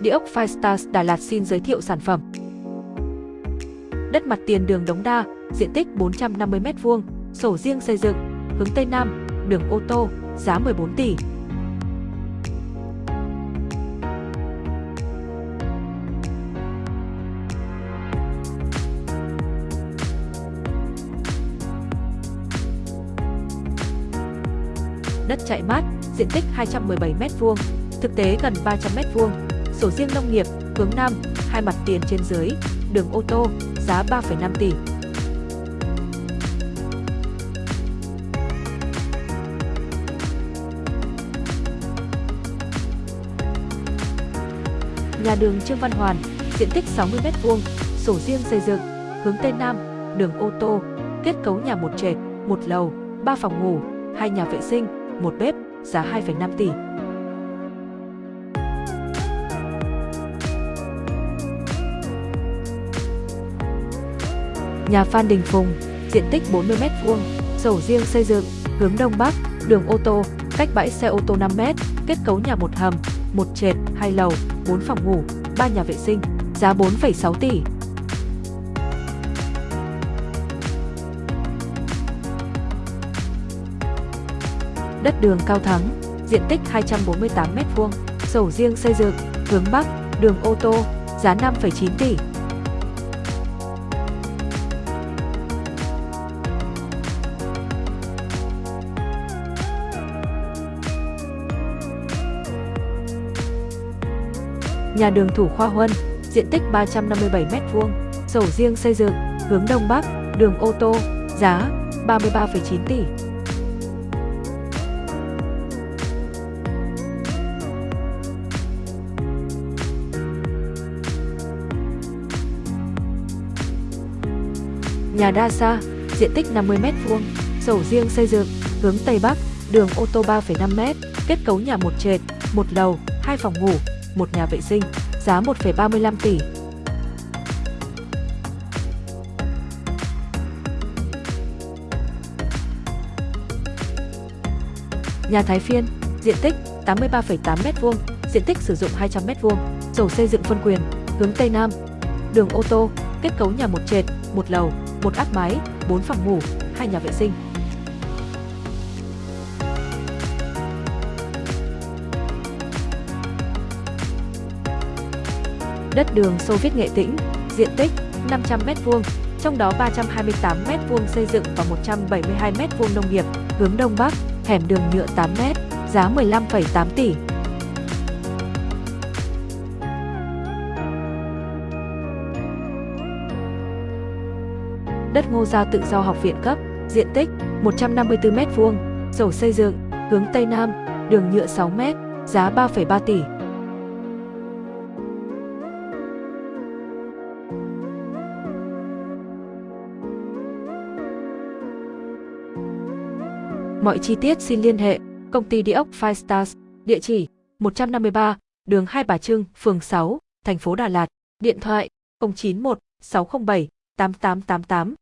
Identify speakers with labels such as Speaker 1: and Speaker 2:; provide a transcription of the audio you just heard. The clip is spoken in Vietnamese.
Speaker 1: Địa ốc Firestars Đà Lạt xin giới thiệu sản phẩm. Đất mặt tiền đường Đống Đa, diện tích 450m2, sổ riêng xây dựng, hướng Tây Nam, đường ô tô, giá 14 tỷ. Đất chạy mát, diện tích 217m2, thực tế gần 300m2, sổ riêng nông nghiệp, hướng Nam, hai mặt tiền trên dưới, đường ô tô, giá 3,5 tỷ. Nhà đường Trương Văn Hoàn, diện tích 60m2, sổ riêng xây dựng, hướng Tây Nam, đường ô tô, kết cấu nhà một trệt, một lầu, 3 phòng ngủ, hai nhà vệ sinh, một bếp, giá 2,5 tỷ. Nhà Phan Đình Phùng, diện tích 40m2, sổ riêng xây dựng, hướng Đông Bắc, đường ô tô, cách bãi xe ô tô 5m, kết cấu nhà một hầm, một trệt, hai lầu, 4 phòng ngủ, 3 nhà vệ sinh, giá 4,6 tỷ. Đất đường Cao Thắng, diện tích 248m2, sổ riêng xây dựng, hướng Bắc, đường ô tô, giá 5,9 tỷ. Nhà đường Thủ Khoa Huân, diện tích 357m2, sổ riêng xây dựng, hướng Đông Bắc, đường ô tô, giá 33,9 tỷ. Nhà Đa Sa, diện tích 50m2, sổ riêng xây dựng, hướng Tây Bắc, đường ô tô 3,5m, kết cấu nhà một trệt, một lầu, hai phòng ngủ, một nhà vệ sinh, giá 1,35 tỷ. Nhà Thái Phiên, diện tích 83,8m2, diện tích sử dụng 200m2, sổ xây dựng phân quyền, hướng Tây Nam, đường ô tô, kết cấu nhà một trệt, một lầu, một áp mái, 4 phòng ngủ, hai nhà vệ sinh. Đất đường Xô Viết Nghệ Tĩnh, diện tích 500m2, trong đó 328m2 xây dựng và 172m2 nông nghiệp, hướng Đông Bắc, hẻm đường nhựa 8m, giá 15,8 tỷ. Đất Ngô Gia tự do học viện cấp, diện tích 154m2, sổ xây dựng, hướng Tây Nam, đường nhựa 6m, giá 3,3 tỷ. Mọi chi tiết xin liên hệ công ty địa ốc Firestars, địa chỉ 153, đường Hai Bà Trưng, phường 6, thành phố Đà Lạt, điện thoại 091 607 8888